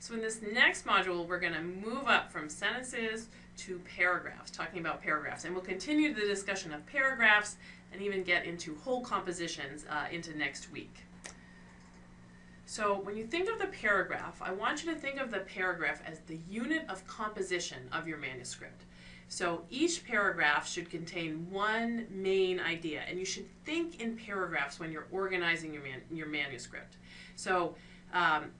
So in this next module, we're going to move up from sentences to paragraphs, talking about paragraphs. And we'll continue the discussion of paragraphs and even get into whole compositions uh, into next week. So when you think of the paragraph, I want you to think of the paragraph as the unit of composition of your manuscript. So each paragraph should contain one main idea, and you should think in paragraphs when you're organizing your, man, your manuscript. So um,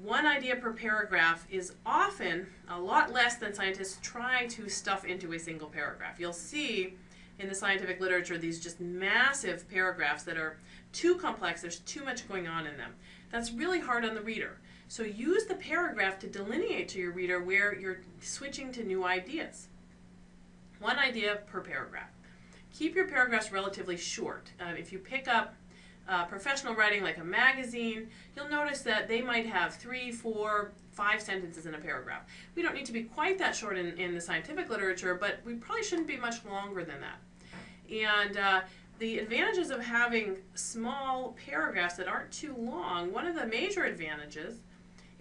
one idea per paragraph is often a lot less than scientists try to stuff into a single paragraph. You'll see in the scientific literature these just massive paragraphs that are too complex, there's too much going on in them. That's really hard on the reader. So use the paragraph to delineate to your reader where you're switching to new ideas. One idea per paragraph. Keep your paragraphs relatively short. Uh, if you pick up uh, professional writing like a magazine, you'll notice that they might have three, four, five sentences in a paragraph. We don't need to be quite that short in, in the scientific literature, but we probably shouldn't be much longer than that. And uh, the advantages of having small paragraphs that aren't too long, one of the major advantages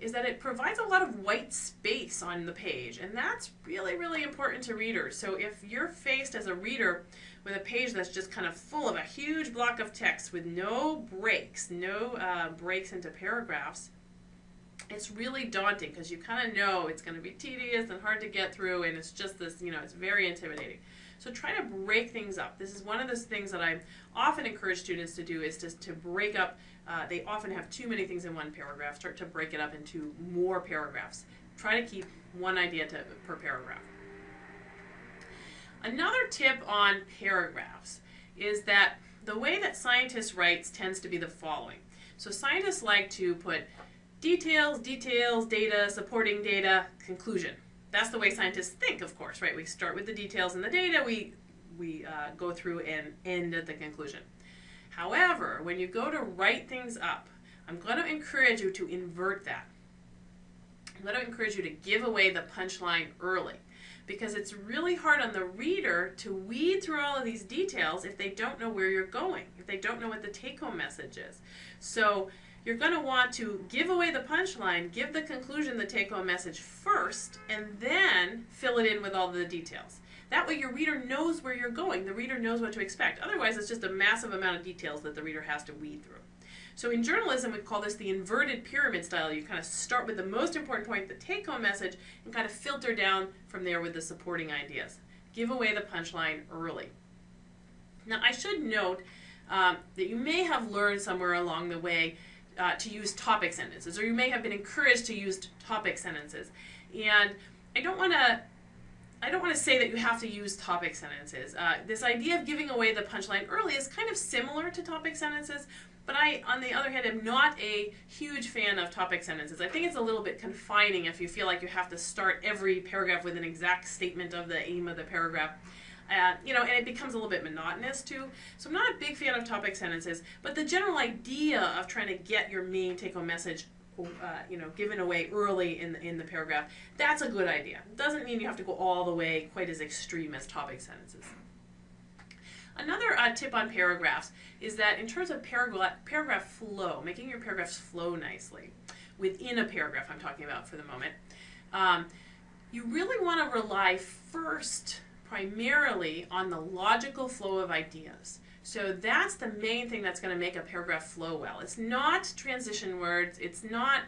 is that it provides a lot of white space on the page, and that's really, really important to readers. So if you're faced as a reader with a page that's just kind of full of a huge block of text with no breaks, no uh, breaks into paragraphs, it's really daunting because you kind of know it's going to be tedious and hard to get through and it's just this, you know, it's very intimidating. So try to break things up. This is one of those things that I often encourage students to do is just to break up, uh, they often have too many things in one paragraph, start to break it up into more paragraphs. Try to keep one idea to, per paragraph. Another tip on paragraphs is that the way that scientists write tends to be the following. So scientists like to put details, details, data, supporting data, conclusion. That's the way scientists think, of course, right? We start with the details and the data, we, we uh, go through and end at the conclusion. However, when you go to write things up, I'm going to encourage you to invert that. I'm going to encourage you to give away the punchline early because it's really hard on the reader to weed through all of these details if they don't know where you're going, if they don't know what the take-home message is. So you're going to want to give away the punchline, give the conclusion, the take-home message first, and then fill it in with all the details. That way your reader knows where you're going. The reader knows what to expect. Otherwise, it's just a massive amount of details that the reader has to weed through. So in journalism, we call this the inverted pyramid style. You kind of start with the most important point, the take-home message, and kind of filter down from there with the supporting ideas. Give away the punchline early. Now, I should note um, that you may have learned somewhere along the way uh, to use topic sentences, or you may have been encouraged to use topic sentences. And I don't want to I don't want to say that you have to use topic sentences. Uh, this idea of giving away the punchline early is kind of similar to topic sentences, but I, on the other hand, am not a huge fan of topic sentences. I think it's a little bit confining if you feel like you have to start every paragraph with an exact statement of the aim of the paragraph. Uh, you know, and it becomes a little bit monotonous too. So I'm not a big fan of topic sentences, but the general idea of trying to get your main take-home message uh, you know, given away early in the, in the paragraph, that's a good idea. Doesn't mean you have to go all the way quite as extreme as topic sentences. Another uh, tip on paragraphs is that in terms of paragraph, paragraph flow, making your paragraphs flow nicely, within a paragraph I'm talking about for the moment, um, you really want to rely first primarily on the logical flow of ideas. So that's the main thing that's going to make a paragraph flow well. It's not transition words, it's not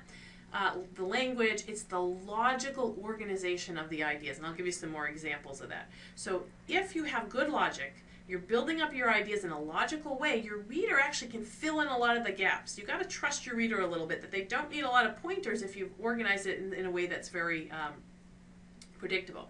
uh, the language, it's the logical organization of the ideas. And I'll give you some more examples of that. So if you have good logic, you're building up your ideas in a logical way, your reader actually can fill in a lot of the gaps. You've got to trust your reader a little bit, that they don't need a lot of pointers if you've organized it in, in a way that's very um, predictable.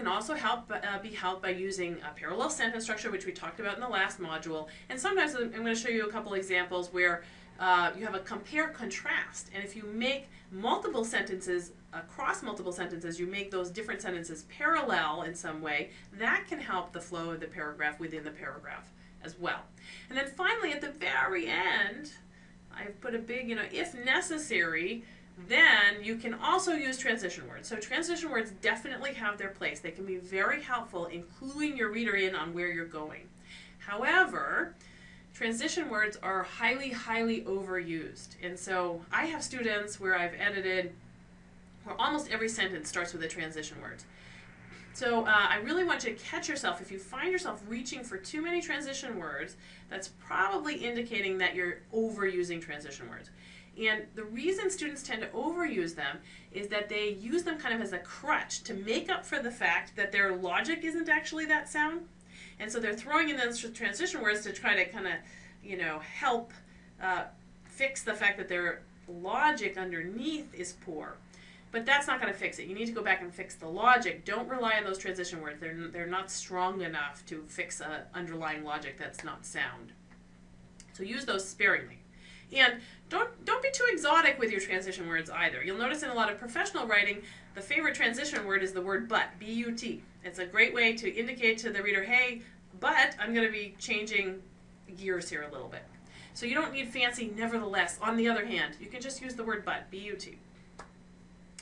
Can also help uh, be helped by using a parallel sentence structure, which we talked about in the last module. And sometimes I'm going to show you a couple examples where uh, you have a compare contrast. And if you make multiple sentences across multiple sentences, you make those different sentences parallel in some way, that can help the flow of the paragraph within the paragraph as well. And then finally, at the very end, I've put a big, you know, if necessary, then you can also use transition words. So transition words definitely have their place. They can be very helpful in cluing your reader in on where you're going. However, transition words are highly, highly overused. And so I have students where I've edited where almost every sentence starts with a transition word. So uh, I really want you to catch yourself. If you find yourself reaching for too many transition words, that's probably indicating that you're overusing transition words. And the reason students tend to overuse them is that they use them kind of as a crutch to make up for the fact that their logic isn't actually that sound. And so they're throwing in those transition words to try to kind of, you know, help uh, fix the fact that their logic underneath is poor. But that's not going to fix it. You need to go back and fix the logic. Don't rely on those transition words. They're, they're not strong enough to fix an underlying logic that's not sound. So use those sparingly. And don't, don't be too exotic with your transition words either. You'll notice in a lot of professional writing, the favorite transition word is the word but, B-U-T. It's a great way to indicate to the reader, hey, but I'm going to be changing gears here a little bit. So you don't need fancy nevertheless. On the other hand, you can just use the word but, B-U-T.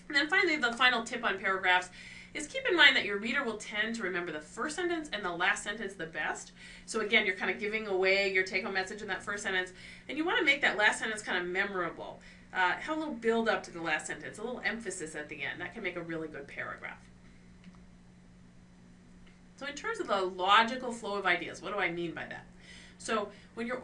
And then finally, the final tip on paragraphs is keep in mind that your reader will tend to remember the first sentence and the last sentence the best. So again, you're kind of giving away your take-home message in that first sentence, and you want to make that last sentence kind of memorable. Uh, have a little build up to the last sentence, a little emphasis at the end. That can make a really good paragraph. So in terms of the logical flow of ideas, what do I mean by that? So when you're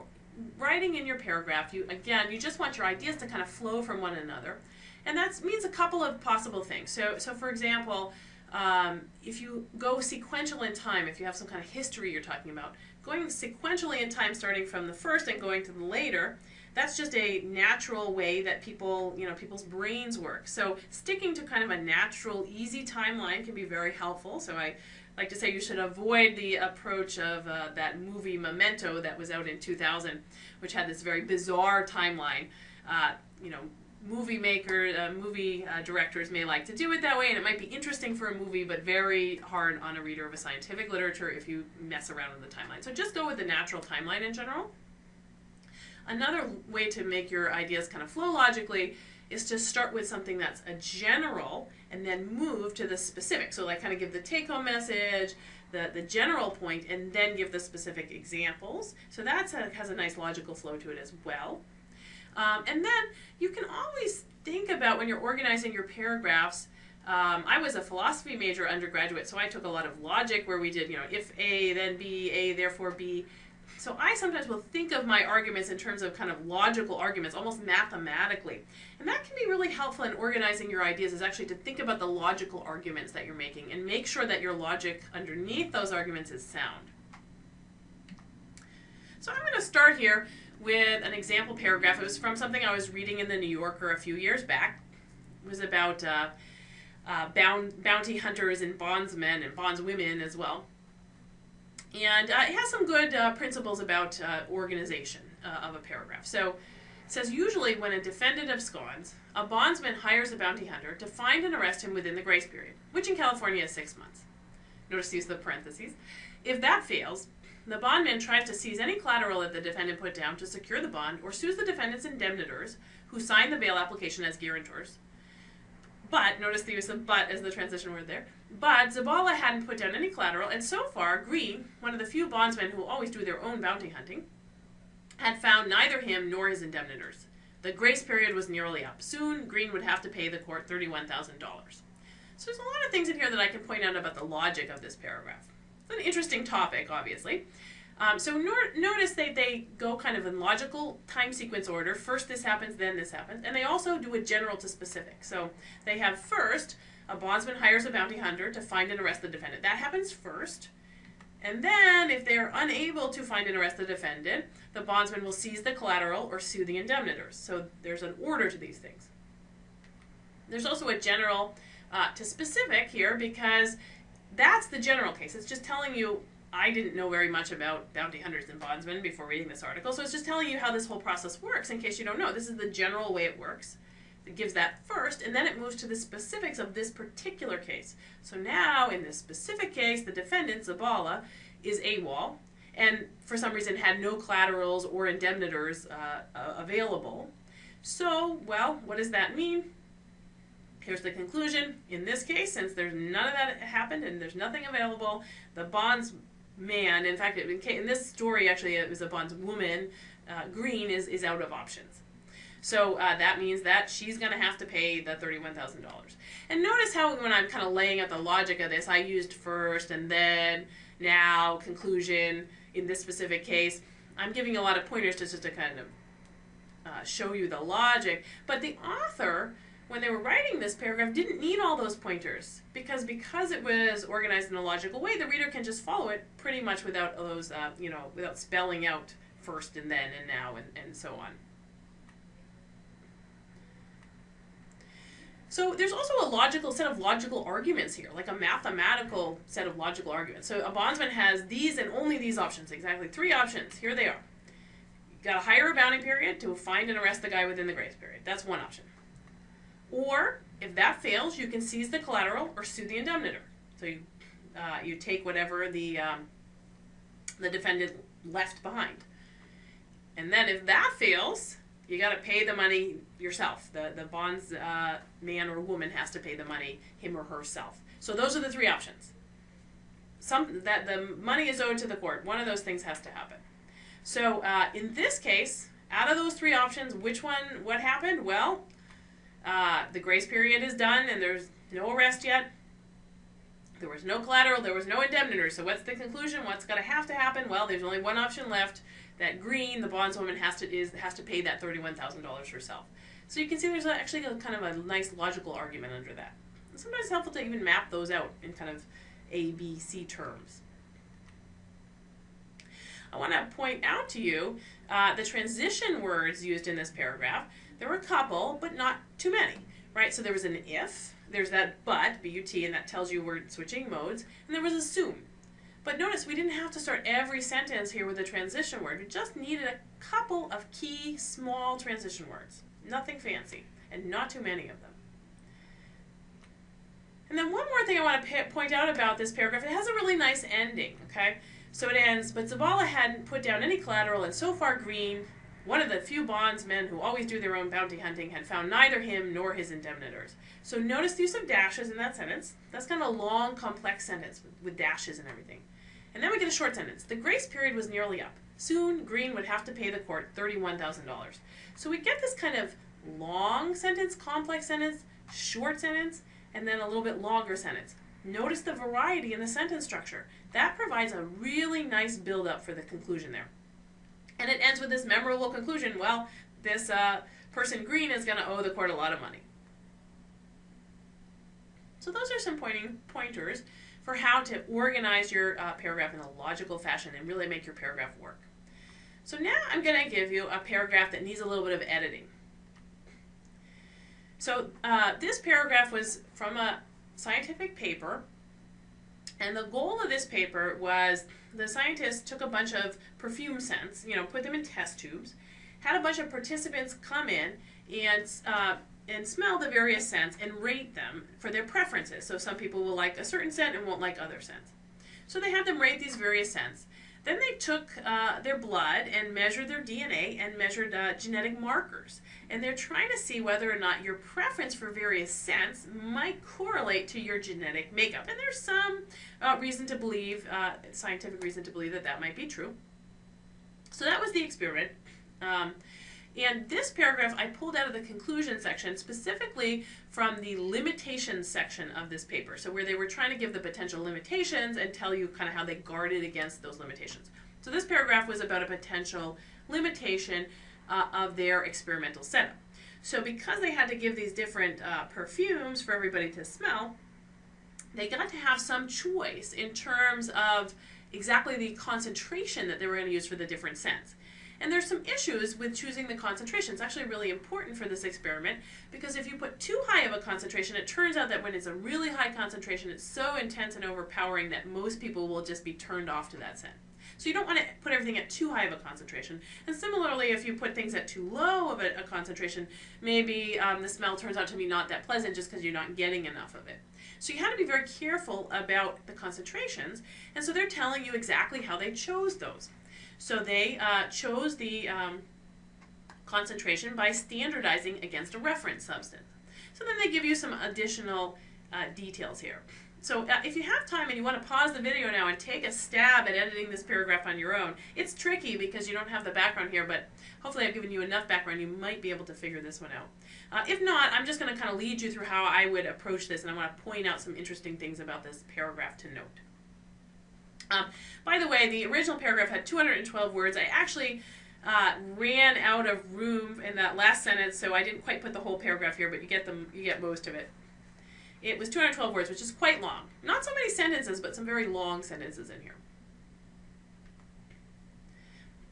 writing in your paragraph, you again, you just want your ideas to kind of flow from one another. And that means a couple of possible things. So, so for example, um, if you go sequential in time, if you have some kind of history you're talking about, going sequentially in time starting from the first and going to the later, that's just a natural way that people, you know, people's brains work. So sticking to kind of a natural, easy timeline can be very helpful. So I like to say you should avoid the approach of uh, that movie Memento that was out in 2000, which had this very bizarre timeline. Uh, you know, movie maker, uh, movie uh, directors may like to do it that way, and it might be interesting for a movie, but very hard on a reader of a scientific literature if you mess around with the timeline. So just go with the natural timeline in general. Another way to make your ideas kind of flow logically is to start with something that's a general and then move to the specific. So like kind of give the take-home message, the, the general point, and then give the specific examples. So that has a nice logical flow to it as well. Um, and then you can always think about when you're organizing your paragraphs. Um, I was a philosophy major undergraduate, so I took a lot of logic where we did, you know, if A, then B, A, therefore B. So I sometimes will think of my arguments in terms of kind of logical arguments, almost mathematically. And that can be really helpful in organizing your ideas is actually to think about the logical arguments that you're making and make sure that your logic underneath those arguments is sound. So I'm going to start here with an example paragraph. It was from something I was reading in the New Yorker a few years back. It was about uh, uh, bound, bounty hunters and bondsmen and bondswomen as well. And uh, it has some good uh, principles about uh, organization uh, of a paragraph. So it says usually when a defendant absconds, a bondsman hires a bounty hunter to find and arrest him within the grace period, which in California is six months. Notice use the parentheses. If that fails, the bondman tries to seize any collateral that the defendant put down to secure the bond or sues the defendant's indemnitors who signed the bail application as guarantors. But, notice the use of but as the transition word there, but Zabala hadn't put down any collateral, and so far, Green, one of the few bondsmen who always do their own bounty hunting, had found neither him nor his indemnitors. The grace period was nearly up. Soon, Green would have to pay the court $31,000. So there's a lot of things in here that I can point out about the logic of this paragraph. It's an interesting topic, obviously. Um, so notice they, they go kind of in logical time sequence order. First this happens, then this happens. And they also do a general to specific. So they have first, a bondsman hires a bounty hunter to find and arrest the defendant. That happens first. And then, if they're unable to find and arrest the defendant, the bondsman will seize the collateral or sue the indemnitors. So there's an order to these things. There's also a general uh, to specific here because that's the general case. It's just telling you I didn't know very much about bounty hunters and bondsmen before reading this article, so it's just telling you how this whole process works in case you don't know. This is the general way it works. It gives that first, and then it moves to the specifics of this particular case. So now, in this specific case, the defendant, Zabala, is AWOL, and for some reason had no collaterals or indemnitors uh, uh, available. So, well, what does that mean? Here's the conclusion. In this case, since there's none of that happened and there's nothing available, the bonds man, in fact, in, this story, actually, it was a bondswoman, uh, green is, is out of options. So uh, that means that she's going to have to pay the $31,000. And notice how when I'm kind of laying out the logic of this, I used first and then, now, conclusion in this specific case. I'm giving a lot of pointers just to kind of uh, show you the logic. But the author, when they were writing this paragraph, didn't need all those pointers because because it was organized in a logical way, the reader can just follow it pretty much without those, uh, you know, without spelling out first and then and now and, and so on. So there's also a logical set of logical arguments here, like a mathematical set of logical arguments. So a bondsman has these and only these options, exactly three options. Here they are. You got to hire a bounding period to find and arrest the guy within the grace period. That's one option. Or if that fails, you can seize the collateral or sue the indemnitor. So you uh, you take whatever the um, the defendant left behind. And then if that fails, you got to pay the money yourself. The the bonds uh, man or woman has to pay the money him or herself. So those are the three options. Some that the money is owed to the court. One of those things has to happen. So uh, in this case, out of those three options, which one? What happened? Well, uh, the grace period is done, and there's no arrest yet. There was no collateral. There was no indemnitor. So what's the conclusion? What's going to have to happen? Well, there's only one option left that green, the bondswoman has to is has to pay that thirty-one thousand dollars herself. So you can see there's actually a, kind of a nice logical argument under that. Sometimes it's helpful to even map those out in kind of A, B, C terms. I want to point out to you uh, the transition words used in this paragraph. There were a couple, but not too many, right? So there was an if, there's that but, B-U-T, and that tells you we're switching modes, and there was assume. But notice we didn't have to start every sentence here with a transition word. We just needed a couple of key small transition words. Nothing fancy, and not too many of them. And then one more thing I want to point out about this paragraph, it has a really nice ending, okay? So it ends, but Zavala hadn't put down any collateral, and so far Green, one of the few bondsmen who always do their own bounty hunting, had found neither him nor his indemnitors. So notice the use of dashes in that sentence. That's kind of a long, complex sentence with, with dashes and everything. And then we get a short sentence. The grace period was nearly up. Soon, Green would have to pay the court $31,000. So we get this kind of long sentence, complex sentence, short sentence, and then a little bit longer sentence. Notice the variety in the sentence structure. That provides a really nice build-up for the conclusion there. And it ends with this memorable conclusion. Well, this uh, person Green is going to owe the court a lot of money. So those are some pointing pointers for how to organize your uh, paragraph in a logical fashion and really make your paragraph work. So now I'm going to give you a paragraph that needs a little bit of editing. So uh, this paragraph was from a scientific paper, and the goal of this paper was the scientists took a bunch of perfume scents, you know, put them in test tubes, had a bunch of participants come in and uh, and smell the various scents and rate them for their preferences. So some people will like a certain scent and won't like other scents. So they had them rate these various scents. Then they took uh, their blood and measured their DNA and measured uh, genetic markers. And they're trying to see whether or not your preference for various scents might correlate to your genetic makeup. And there's some uh, reason to believe, uh, scientific reason to believe that that might be true. So that was the experiment. Um, and this paragraph I pulled out of the conclusion section specifically from the limitations section of this paper. So where they were trying to give the potential limitations and tell you kind of how they guarded against those limitations. So this paragraph was about a potential limitation uh, of their experimental setup. So because they had to give these different uh, perfumes for everybody to smell, they got to have some choice in terms of exactly the concentration that they were going to use for the different scents. And there's some issues with choosing the concentration. It's actually really important for this experiment because if you put too high of a concentration, it turns out that when it's a really high concentration, it's so intense and overpowering that most people will just be turned off to that scent. So you don't want to put everything at too high of a concentration. And similarly, if you put things at too low of a, a concentration, maybe um, the smell turns out to be not that pleasant just because you're not getting enough of it. So you have to be very careful about the concentrations. And so they're telling you exactly how they chose those. So they uh, chose the um, concentration by standardizing against a reference substance. So then they give you some additional uh, details here. so uh, if you have time and you want to pause the video now and take a stab at editing this paragraph on your own, it's tricky because you don't have the background here, but hopefully I've given you enough background you might be able to figure this one out. Uh, if not, I'm just going to kind of lead you through how I would approach this and I want to point out some interesting things about this paragraph to note. Um, by the way, the original paragraph had 212 words. I actually uh, ran out of room in that last sentence, so I didn't quite put the whole paragraph here, but you get them, you get most of it. It was 212 words, which is quite long. Not so many sentences, but some very long sentences in here.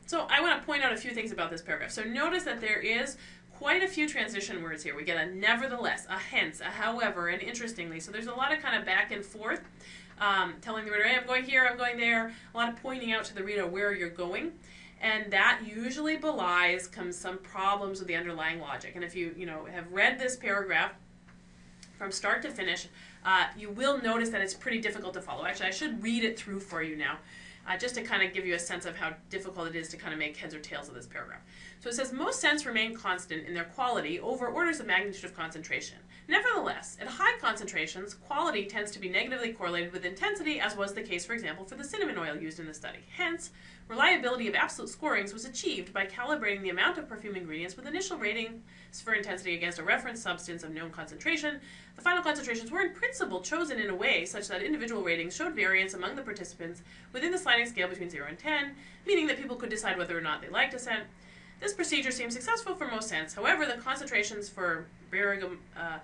So I want to point out a few things about this paragraph. So notice that there is quite a few transition words here. We get a nevertheless, a hence, a however, and interestingly. So there's a lot of kind of back and forth, um, telling the reader, hey, I'm going here, I'm going there. A lot of pointing out to the reader where you're going. And that usually belies comes some problems with the underlying logic. And if you, you know, have read this paragraph, from start to finish, uh, you will notice that it's pretty difficult to follow. Actually, I should read it through for you now, uh, just to kind of give you a sense of how difficult it is to kind of make heads or tails of this paragraph. So it says, most scents remain constant in their quality over orders of magnitude of concentration. Nevertheless, at high concentrations, quality tends to be negatively correlated with intensity, as was the case, for example, for the cinnamon oil used in the study. Hence, reliability of absolute scorings was achieved by calibrating the amount of perfume ingredients with initial ratings for intensity against a reference substance of known concentration. The final concentrations were in principle chosen in a way such that individual ratings showed variance among the participants within the sliding scale between 0 and 10, meaning that people could decide whether or not they liked a scent. This procedure seems successful for most scents. However, the concentrations for uh,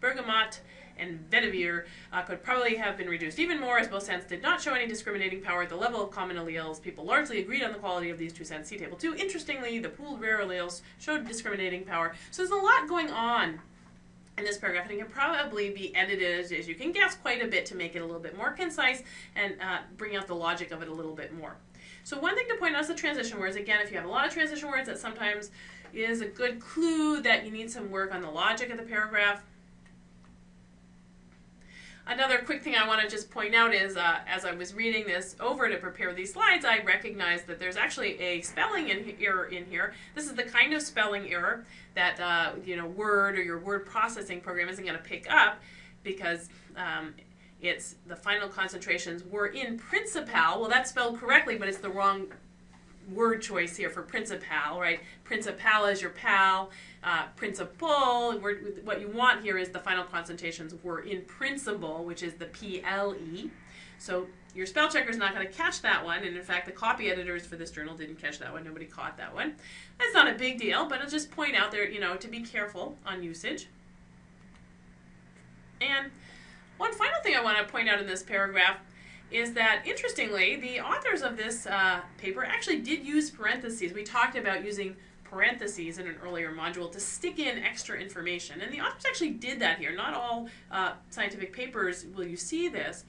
bergamot and vetiver uh, could probably have been reduced even more as both scents did not show any discriminating power at the level of common alleles. People largely agreed on the quality of these two scents. See table 2. Interestingly, the pooled rare alleles showed discriminating power. So there's a lot going on in this paragraph and it can probably be edited as you can guess quite a bit to make it a little bit more concise and uh, bring out the logic of it a little bit more. So one thing to point out is the transition words. Again, if you have a lot of transition words, that sometimes is a good clue that you need some work on the logic of the paragraph. Another quick thing I want to just point out is, uh, as I was reading this over to prepare these slides, I recognized that there's actually a spelling in error in here. This is the kind of spelling error that uh, you know Word or your word processing program isn't going to pick up because um, it's the final concentrations were in principal. Well, that's spelled correctly, but it's the wrong word choice here for principal, right? Principal is your pal. Uh, principal, what you want here is the final concentrations were in principle, which is the P-L-E. So your spell checker is not going to catch that one, and in fact, the copy editors for this journal didn't catch that one. Nobody caught that one. That's not a big deal, but I'll just point out there, you know, to be careful on usage. And one final thing I want to point out in this paragraph is that, interestingly, the authors of this uh, paper actually did use parentheses. We talked about using parentheses in an earlier module to stick in extra information. And the authors actually did that here. Not all uh, scientific papers will you see this.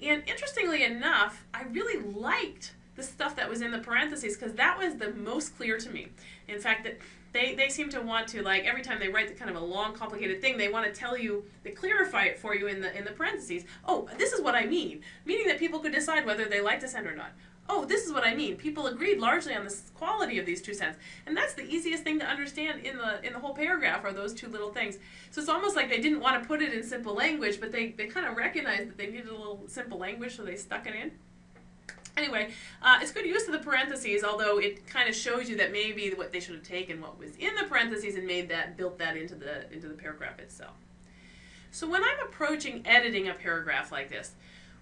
And interestingly enough, I really liked the stuff that was in the parentheses because that was the most clear to me. In fact, that they, they seem to want to like every time they write the kind of a long complicated thing they want to tell you they clarify it for you in the in the parentheses. Oh this is what i mean. Meaning that people could decide whether they like the scent or not. Oh this is what i mean. People agreed largely on the quality of these two scents and that's the easiest thing to understand in the in the whole paragraph are those two little things. So it's almost like they didn't want to put it in simple language but they, they kind of recognized that they needed a little simple language so they stuck it in Anyway, uh, it's good use of the parentheses, although it kind of shows you that maybe what they should have taken what was in the parentheses and made that, built that into the, into the paragraph itself. So when I'm approaching editing a paragraph like this,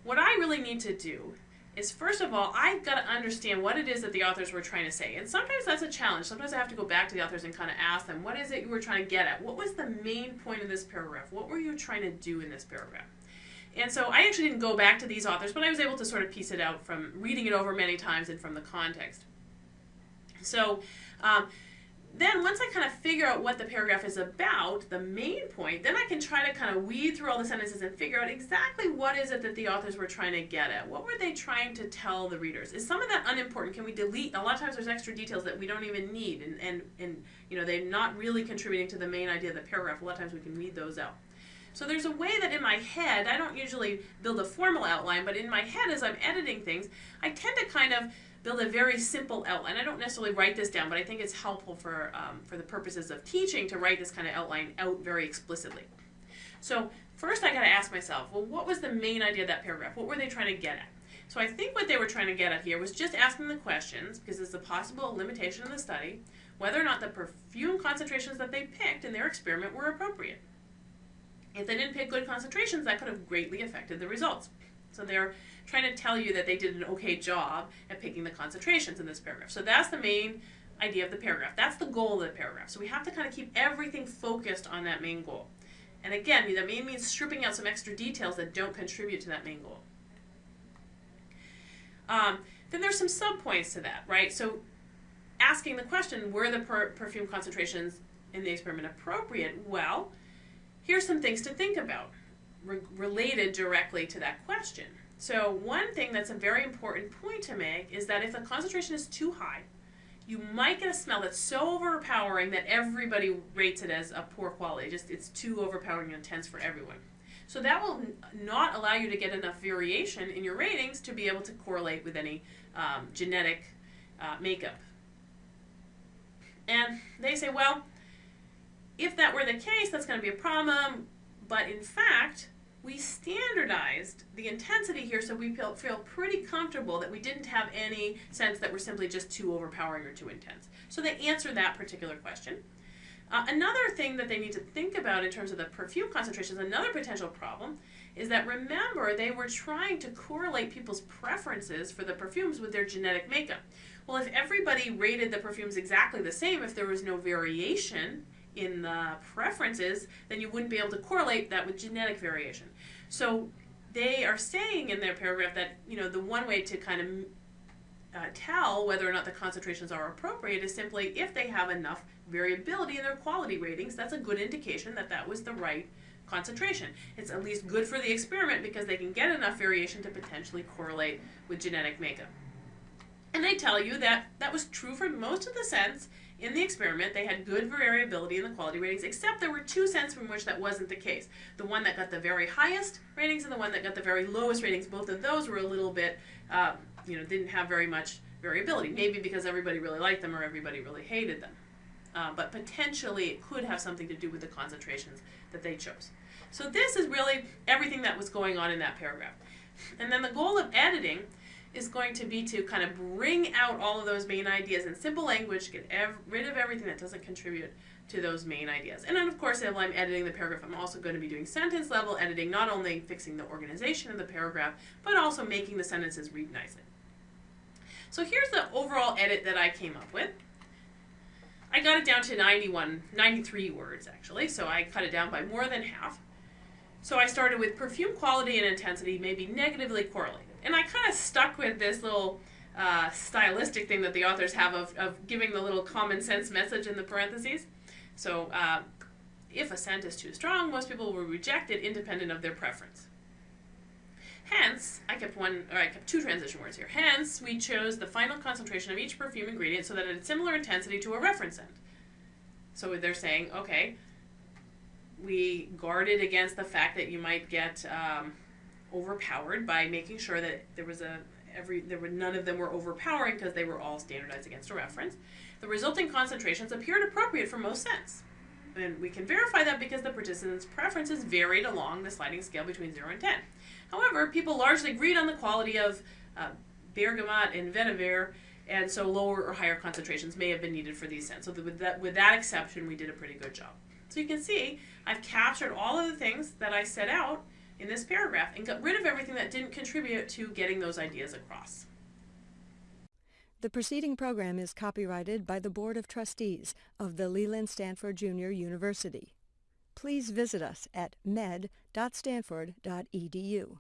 what I really need to do is first of all, I've got to understand what it is that the authors were trying to say. And sometimes that's a challenge. Sometimes I have to go back to the authors and kind of ask them, what is it you were trying to get at? What was the main point of this paragraph? What were you trying to do in this paragraph? And so I actually didn't go back to these authors, but I was able to sort of piece it out from reading it over many times and from the context. So um, then once I kind of figure out what the paragraph is about, the main point, then I can try to kind of weed through all the sentences and figure out exactly what is it that the authors were trying to get at. What were they trying to tell the readers? Is some of that unimportant? Can we delete? A lot of times there's extra details that we don't even need and, and, and you know, they're not really contributing to the main idea of the paragraph. A lot of times we can weed those out. So there's a way that in my head, I don't usually build a formal outline, but in my head as I'm editing things, I tend to kind of build a very simple outline. I don't necessarily write this down, but I think it's helpful for, um, for the purposes of teaching to write this kind of outline out very explicitly. So first I got to ask myself, well, what was the main idea of that paragraph? What were they trying to get at? So I think what they were trying to get at here was just asking the questions, because it's a possible limitation of the study, whether or not the perfume concentrations that they picked in their experiment were appropriate. If they didn't pick good concentrations, that could have greatly affected the results. So they're trying to tell you that they did an okay job at picking the concentrations in this paragraph. So that's the main idea of the paragraph. That's the goal of the paragraph. So we have to kind of keep everything focused on that main goal. And again, that may mean stripping out some extra details that don't contribute to that main goal. Um, then there's some subpoints to that, right? So asking the question, were the per perfume concentrations in the experiment appropriate? Well, here's some things to think about re related directly to that question. So one thing that's a very important point to make is that if the concentration is too high, you might get a smell that's so overpowering that everybody rates it as a poor quality. Just it's too overpowering and intense for everyone. So that will not allow you to get enough variation in your ratings to be able to correlate with any um, genetic uh, makeup. And they say, well, if that were the case, that's going to be a problem. But in fact, we standardized the intensity here so we feel, feel pretty comfortable that we didn't have any scents that we're simply just too overpowering or too intense. So they answer that particular question. Uh, another thing that they need to think about in terms of the perfume concentrations, another potential problem, is that remember they were trying to correlate people's preferences for the perfumes with their genetic makeup. Well, if everybody rated the perfumes exactly the same, if there was no variation in the preferences, then you wouldn't be able to correlate that with genetic variation. So they are saying in their paragraph that, you know, the one way to kind of uh, tell whether or not the concentrations are appropriate is simply if they have enough variability in their quality ratings, that's a good indication that that was the right concentration. It's at least good for the experiment because they can get enough variation to potentially correlate with genetic makeup. And they tell you that that was true for most of the scents in the experiment, they had good variability in the quality ratings, except there were two scents from which that wasn't the case. The one that got the very highest ratings and the one that got the very lowest ratings, both of those were a little bit, um, you know, didn't have very much variability. Maybe because everybody really liked them or everybody really hated them. Uh, but potentially it could have something to do with the concentrations that they chose. So this is really everything that was going on in that paragraph. And then the goal of editing is going to be to kind of bring out all of those main ideas in simple language, get rid of everything that doesn't contribute to those main ideas. And then of course, if I'm editing the paragraph, I'm also going to be doing sentence level editing, not only fixing the organization of the paragraph, but also making the sentences read nicely. So here's the overall edit that I came up with. I got it down to 91, 93 words actually, so I cut it down by more than half. So I started with perfume quality and intensity may be negatively correlated and I kind of stuck with this little uh, stylistic thing that the authors have of, of giving the little common sense message in the parentheses. So uh, if a scent is too strong, most people will reject it independent of their preference. Hence, I kept one, or I kept two transition words here. Hence, we chose the final concentration of each perfume ingredient so that it had similar intensity to a reference scent. So they're saying, okay, we guarded against the fact that you might get um, overpowered by making sure that there was a every there were none of them were overpowering because they were all standardized against a reference. The resulting concentrations appeared appropriate for most scents. And we can verify that because the participants' preferences varied along the sliding scale between 0 and 10. However, people largely agreed on the quality of uh, bergamot and vetiver, and so lower or higher concentrations may have been needed for these scents. So with that, with that exception, we did a pretty good job. So you can see I've captured all of the things that I set out in this paragraph and got rid of everything that didn't contribute to getting those ideas across. The preceding program is copyrighted by the Board of Trustees of the Leland Stanford Junior University. Please visit us at med.stanford.edu.